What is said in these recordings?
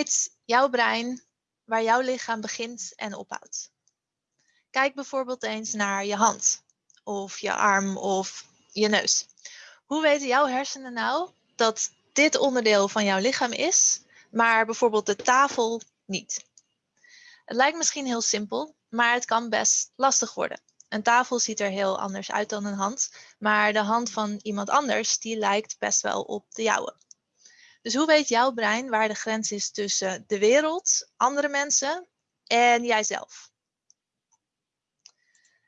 weet jouw brein waar jouw lichaam begint en ophoudt? Kijk bijvoorbeeld eens naar je hand of je arm of je neus. Hoe weten jouw hersenen nou dat dit onderdeel van jouw lichaam is, maar bijvoorbeeld de tafel niet? Het lijkt misschien heel simpel, maar het kan best lastig worden. Een tafel ziet er heel anders uit dan een hand, maar de hand van iemand anders die lijkt best wel op de jouwe. Dus hoe weet jouw brein waar de grens is tussen de wereld, andere mensen en jijzelf?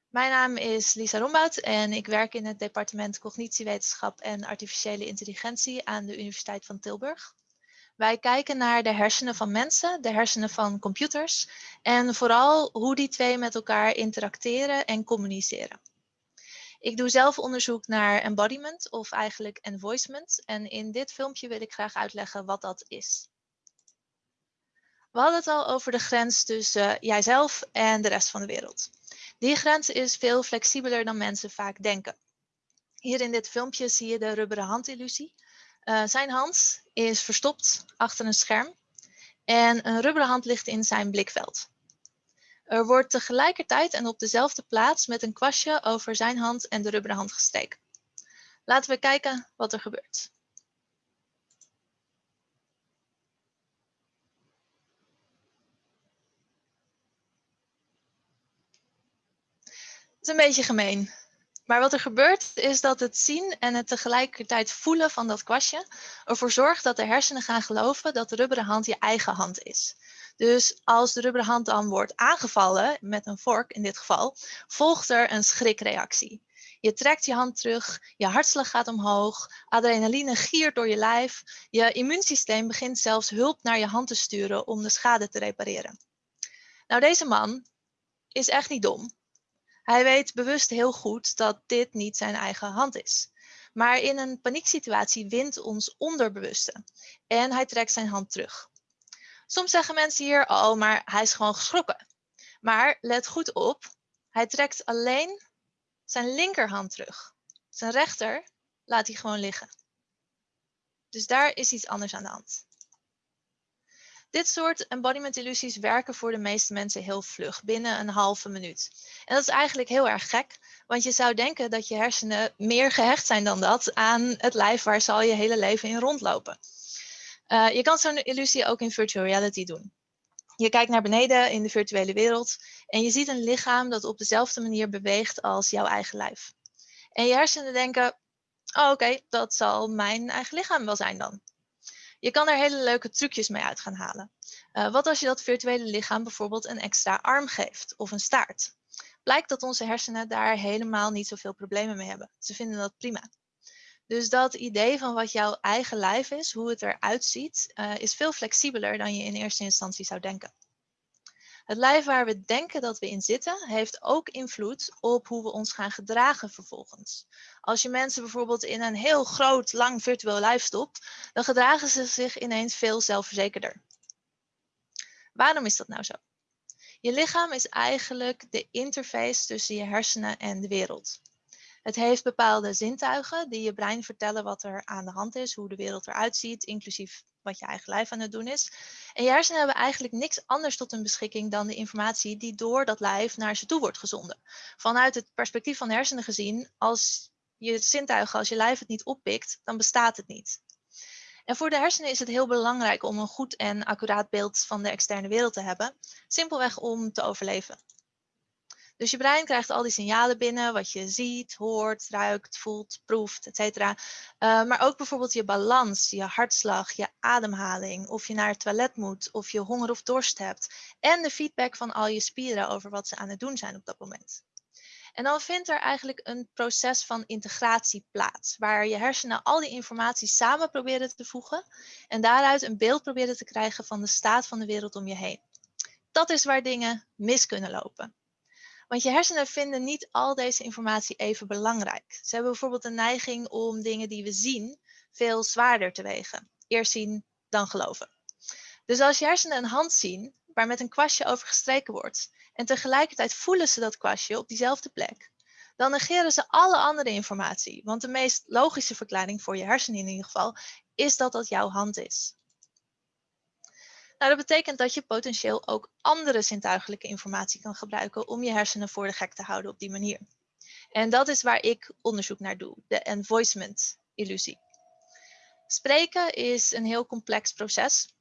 Mijn naam is Lisa Rombout en ik werk in het departement Cognitiewetenschap en Artificiële Intelligentie aan de Universiteit van Tilburg. Wij kijken naar de hersenen van mensen, de hersenen van computers en vooral hoe die twee met elkaar interacteren en communiceren. Ik doe zelf onderzoek naar embodiment of eigenlijk envoicement en in dit filmpje wil ik graag uitleggen wat dat is. We hadden het al over de grens tussen jijzelf en de rest van de wereld. Die grens is veel flexibeler dan mensen vaak denken. Hier in dit filmpje zie je de rubberen handillusie. Uh, zijn hand is verstopt achter een scherm en een rubberen hand ligt in zijn blikveld. Er wordt tegelijkertijd en op dezelfde plaats met een kwastje over zijn hand en de rubberen hand gestreken. Laten we kijken wat er gebeurt. Het is een beetje gemeen. Maar wat er gebeurt is dat het zien en het tegelijkertijd voelen van dat kwastje ervoor zorgt dat de hersenen gaan geloven dat de rubberen hand je eigen hand is. Dus als de rubberen hand dan wordt aangevallen, met een vork in dit geval, volgt er een schrikreactie. Je trekt je hand terug, je hartslag gaat omhoog, adrenaline giert door je lijf, je immuunsysteem begint zelfs hulp naar je hand te sturen om de schade te repareren. Nou, deze man is echt niet dom. Hij weet bewust heel goed dat dit niet zijn eigen hand is. Maar in een panieksituatie wint ons onderbewuste en hij trekt zijn hand terug. Soms zeggen mensen hier, oh, maar hij is gewoon geschrokken. Maar let goed op, hij trekt alleen zijn linkerhand terug. Zijn rechter laat hij gewoon liggen. Dus daar is iets anders aan de hand. Dit soort embodiment illusies werken voor de meeste mensen heel vlug, binnen een halve minuut. En dat is eigenlijk heel erg gek, want je zou denken dat je hersenen meer gehecht zijn dan dat aan het lijf waar ze al je hele leven in rondlopen. Uh, je kan zo'n illusie ook in virtual reality doen. Je kijkt naar beneden in de virtuele wereld en je ziet een lichaam dat op dezelfde manier beweegt als jouw eigen lijf. En je hersenen denken, oh, oké, dat zal mijn eigen lichaam wel zijn dan. Je kan er hele leuke trucjes mee uit gaan halen. Uh, wat als je dat virtuele lichaam bijvoorbeeld een extra arm geeft of een staart? Blijkt dat onze hersenen daar helemaal niet zoveel problemen mee hebben. Ze vinden dat prima. Dus dat idee van wat jouw eigen lijf is, hoe het eruit ziet, uh, is veel flexibeler dan je in eerste instantie zou denken. Het lijf waar we denken dat we in zitten, heeft ook invloed op hoe we ons gaan gedragen vervolgens. Als je mensen bijvoorbeeld in een heel groot, lang virtueel lijf stopt, dan gedragen ze zich ineens veel zelfverzekerder. Waarom is dat nou zo? Je lichaam is eigenlijk de interface tussen je hersenen en de wereld. Het heeft bepaalde zintuigen die je brein vertellen wat er aan de hand is, hoe de wereld eruit ziet, inclusief wat je eigen lijf aan het doen is. En je hersenen hebben eigenlijk niks anders tot hun beschikking dan de informatie die door dat lijf naar ze toe wordt gezonden. Vanuit het perspectief van hersenen gezien, als je zintuigen, als je lijf het niet oppikt, dan bestaat het niet. En voor de hersenen is het heel belangrijk om een goed en accuraat beeld van de externe wereld te hebben, simpelweg om te overleven. Dus je brein krijgt al die signalen binnen, wat je ziet, hoort, ruikt, voelt, proeft, etc. Uh, maar ook bijvoorbeeld je balans, je hartslag, je ademhaling, of je naar het toilet moet, of je honger of dorst hebt. En de feedback van al je spieren over wat ze aan het doen zijn op dat moment. En dan vindt er eigenlijk een proces van integratie plaats, waar je hersenen al die informatie samen proberen te voegen en daaruit een beeld proberen te krijgen van de staat van de wereld om je heen. Dat is waar dingen mis kunnen lopen. Want je hersenen vinden niet al deze informatie even belangrijk. Ze hebben bijvoorbeeld een neiging om dingen die we zien veel zwaarder te wegen. Eerst zien, dan geloven. Dus als je hersenen een hand zien waar met een kwastje over gestreken wordt en tegelijkertijd voelen ze dat kwastje op diezelfde plek, dan negeren ze alle andere informatie. Want de meest logische verklaring voor je hersenen in ieder geval is dat dat jouw hand is. Nou, dat betekent dat je potentieel ook andere zintuigelijke informatie kan gebruiken om je hersenen voor de gek te houden op die manier. En dat is waar ik onderzoek naar doe, de envoicement illusie. Spreken is een heel complex proces.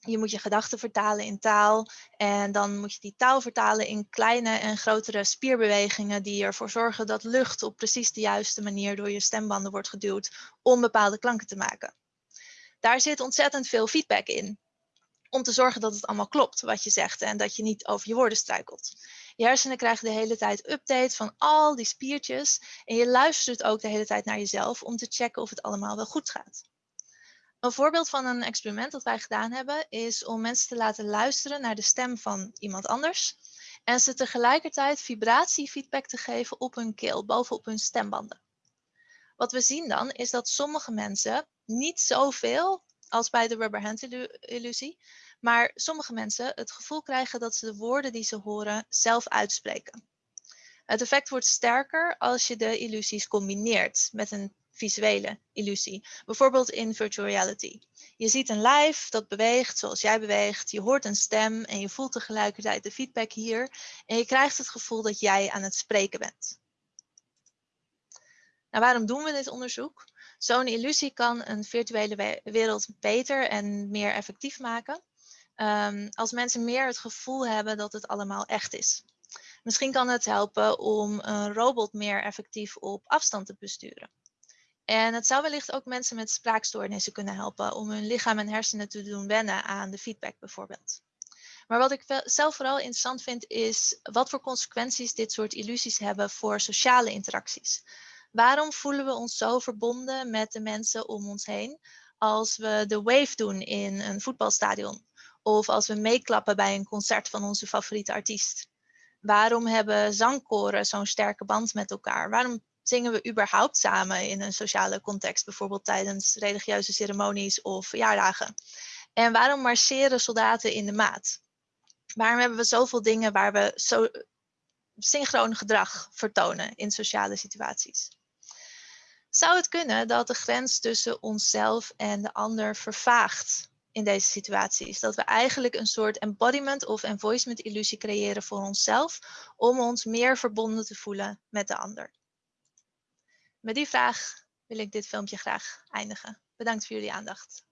Je moet je gedachten vertalen in taal en dan moet je die taal vertalen in kleine en grotere spierbewegingen die ervoor zorgen dat lucht op precies de juiste manier door je stembanden wordt geduwd om bepaalde klanken te maken. Daar zit ontzettend veel feedback in om te zorgen dat het allemaal klopt wat je zegt en dat je niet over je woorden struikelt. Je hersenen krijgen de hele tijd updates van al die spiertjes en je luistert ook de hele tijd naar jezelf om te checken of het allemaal wel goed gaat. Een voorbeeld van een experiment dat wij gedaan hebben is om mensen te laten luisteren naar de stem van iemand anders en ze tegelijkertijd vibratiefeedback te geven op hun keel, bovenop hun stembanden. Wat we zien dan is dat sommige mensen niet zoveel als bij de rubber hand illusie, maar sommige mensen het gevoel krijgen dat ze de woorden die ze horen zelf uitspreken. Het effect wordt sterker als je de illusies combineert met een visuele illusie. Bijvoorbeeld in virtual reality. Je ziet een lijf dat beweegt zoals jij beweegt. Je hoort een stem en je voelt tegelijkertijd de feedback hier. En je krijgt het gevoel dat jij aan het spreken bent. Nou, waarom doen we dit onderzoek? Zo'n illusie kan een virtuele wereld beter en meer effectief maken. Um, als mensen meer het gevoel hebben dat het allemaal echt is. Misschien kan het helpen om een robot meer effectief op afstand te besturen. En het zou wellicht ook mensen met spraakstoornissen kunnen helpen om hun lichaam en hersenen te doen wennen aan de feedback bijvoorbeeld. Maar wat ik zelf vooral interessant vind is wat voor consequenties dit soort illusies hebben voor sociale interacties. Waarom voelen we ons zo verbonden met de mensen om ons heen als we de wave doen in een voetbalstadion? Of als we meeklappen bij een concert van onze favoriete artiest? Waarom hebben zangkoren zo'n sterke band met elkaar? Waarom zingen we überhaupt samen in een sociale context, bijvoorbeeld tijdens religieuze ceremonies of verjaardagen? En waarom marcheren soldaten in de maat? Waarom hebben we zoveel dingen waar we zo synchroon gedrag vertonen in sociale situaties? Zou het kunnen dat de grens tussen onszelf en de ander vervaagt in deze situaties? Dat we eigenlijk een soort embodiment of envoicement illusie creëren voor onszelf om ons meer verbonden te voelen met de ander? Met die vraag wil ik dit filmpje graag eindigen. Bedankt voor jullie aandacht.